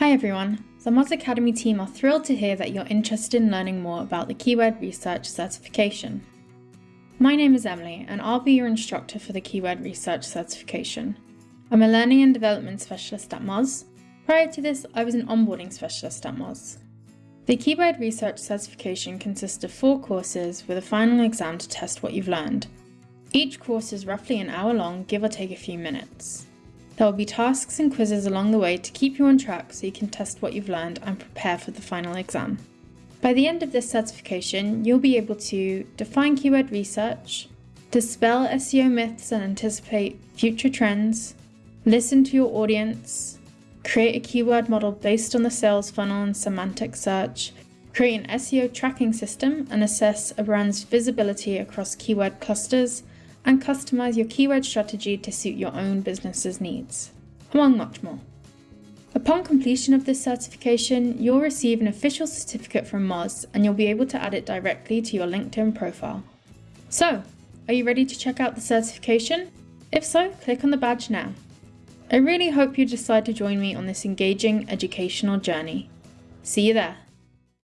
Hi everyone, the Moz Academy team are thrilled to hear that you're interested in learning more about the Keyword Research Certification. My name is Emily and I'll be your instructor for the Keyword Research Certification. I'm a Learning and Development Specialist at Moz. Prior to this, I was an Onboarding Specialist at Moz. The Keyword Research Certification consists of four courses with a final exam to test what you've learned. Each course is roughly an hour long, give or take a few minutes. There will be tasks and quizzes along the way to keep you on track so you can test what you've learned and prepare for the final exam. By the end of this certification, you'll be able to define keyword research, dispel SEO myths and anticipate future trends, listen to your audience, create a keyword model based on the sales funnel and semantic search, create an SEO tracking system and assess a brand's visibility across keyword clusters, and customize your keyword strategy to suit your own business's needs, among much more. Upon completion of this certification, you'll receive an official certificate from Moz and you'll be able to add it directly to your LinkedIn profile. So, are you ready to check out the certification? If so, click on the badge now. I really hope you decide to join me on this engaging educational journey. See you there.